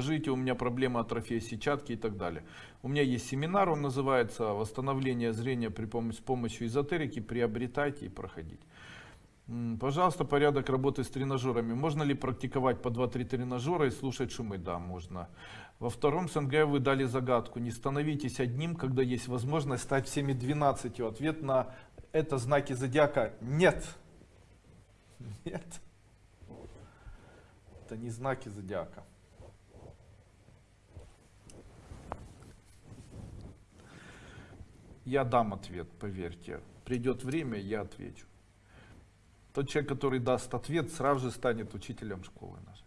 Скажите, у меня проблема атрофии сетчатки и так далее. У меня есть семинар, он называется «Восстановление зрения при помощи, с помощью эзотерики». Приобретайте и проходите. Пожалуйста, порядок работы с тренажерами. Можно ли практиковать по 2-3 тренажера и слушать шумы? Да, можно. Во втором СНГ вы дали загадку. Не становитесь одним, когда есть возможность стать всеми 12. Ответ на это знаки зодиака нет. Нет. Это не знаки зодиака. Я дам ответ, поверьте. Придет время, я отвечу. Тот человек, который даст ответ, сразу же станет учителем школы нашей.